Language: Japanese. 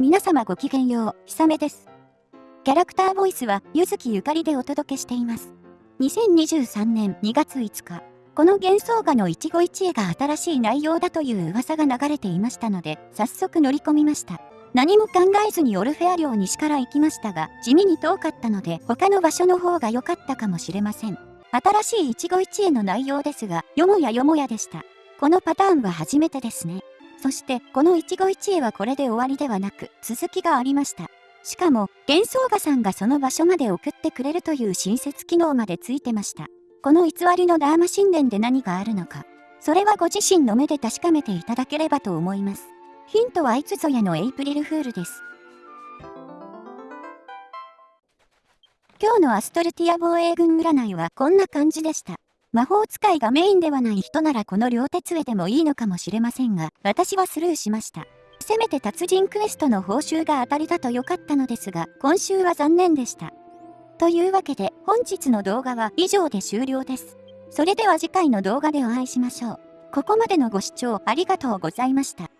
皆様ごきげんよう、ひさめです。キャラクターボイスは、ゆずきゆかりでお届けしています。2023年2月5日、この幻想画の一期一会が新しい内容だという噂が流れていましたので、早速乗り込みました。何も考えずにオルフェア寮西から行きましたが、地味に遠かったので、他の場所の方が良かったかもしれません。新しい一期一会の内容ですが、よもやよもやでした。このパターンは初めてですね。そして、この一期一会はこれで終わりではなく、続きがありました。しかも、幻想画さんがその場所まで送ってくれるという親切機能までついてました。この偽りのダーマ神殿で何があるのか、それはご自身の目で確かめていただければと思います。ヒントはいつぞやのエイプリルフールです。今日のアストルティア防衛軍占いはこんな感じでした。魔法使いがメインではない人ならこの両手杖でもいいのかもしれませんが、私はスルーしました。せめて達人クエストの報酬が当たりだと良かったのですが、今週は残念でした。というわけで本日の動画は以上で終了です。それでは次回の動画でお会いしましょう。ここまでのご視聴ありがとうございました。